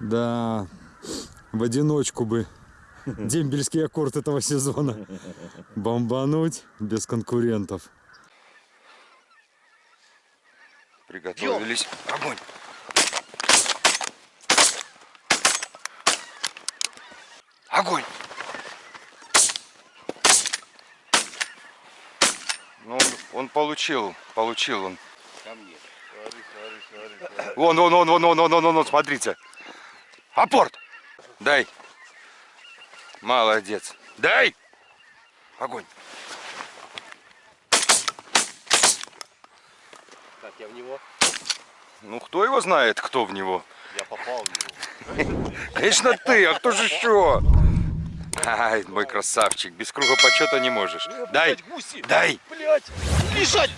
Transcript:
Да, в одиночку бы дембельский аккорд этого сезона бомбануть без конкурентов. Приготовились. Огонь. Огонь. Ну, он, получил, получил он. Ко мне. Смотри, смотри, смотри, смотри. Вон, вон, вон, вон, вон, вон, вон, вон, смотрите. Апорт! Дай. Молодец. Дай! Огонь. Так, я в него. Ну, кто его знает, кто в него? Я попал в него. Конечно ты, а кто же еще? Ай, мой красавчик, без круга почета не можешь. Дай, дай. Блять! Лежать!